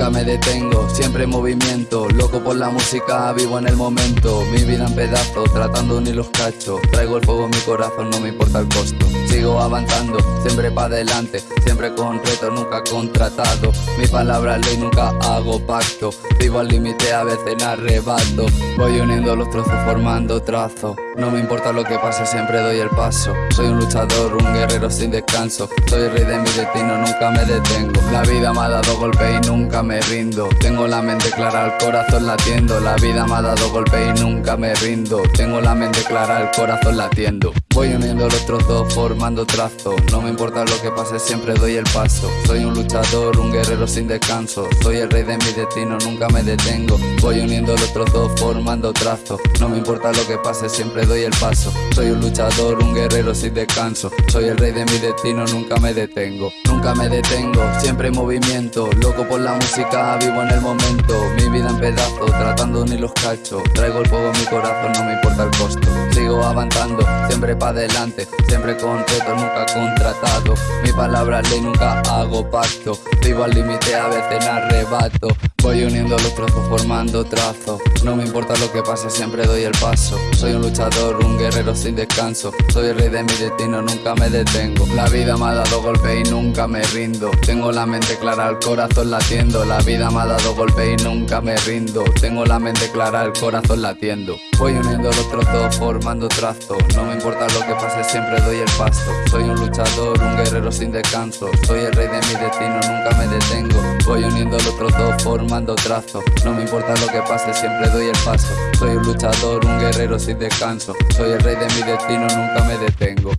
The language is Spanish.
nunca me detengo, siempre en movimiento, loco por la música, vivo en el momento, mi vida en pedazos, tratando unir los cachos, traigo el fuego en mi corazón, no me importa el costo, sigo avanzando, siempre para adelante, siempre con reto, nunca contratado, mi palabra ley, nunca hago pacto, vivo al límite, a veces en arrebato, voy uniendo los trozos formando trazos, no me importa lo que pase, siempre doy el paso, soy un luchador, un guerrero sin descanso, soy el rey de mi destino, nunca me detengo, la vida me ha dado golpe y nunca me rindo, tengo la mente clara, el corazón latiendo, la vida me ha dado golpe y nunca me rindo, tengo la mente clara, el corazón latiendo. Voy uniendo los trozos formando trazo No me importa lo que pase, siempre doy el paso. Soy un luchador, un guerrero sin descanso. Soy el rey de mi destino, nunca me detengo. Voy uniendo los trozos formando trazo No me importa lo que pase, siempre doy el paso. Soy un luchador, un guerrero sin descanso. Soy el rey de mi destino, nunca me detengo. Nunca me detengo, siempre en movimiento. Loco por la música, vivo en el momento. Mi vida en pedazos, tratando unir los cachos. Traigo el fuego en mi corazón, no me importa el costo. Sigo avanzando, siempre para adelante Siempre con nunca contratado. Mi palabra ley, nunca hago pacto. Vivo al límite, a veces en arrebato. Voy uniendo los trozos formando trazo. No me importa lo que pase, siempre doy el paso. Soy un luchador, un guerrero sin descanso. Soy el rey de mi destino, nunca me detengo. La vida me ha dado golpe y nunca me rindo. Tengo la mente clara, el corazón latiendo. La vida me ha dado golpe y nunca me rindo. Tengo la mente clara, el corazón latiendo. Voy uniendo los trozos formando trazo. No me importa lo que pase, siempre doy el paso. Soy un luchador, un guerrero sin descanso. Soy el rey de mi destino, nunca me detengo. Voy uniendo los trozos formando trazo No me importa lo que pase, siempre doy el paso. Soy un luchador, un guerrero sin descanso. Soy el rey de mi destino, nunca me detengo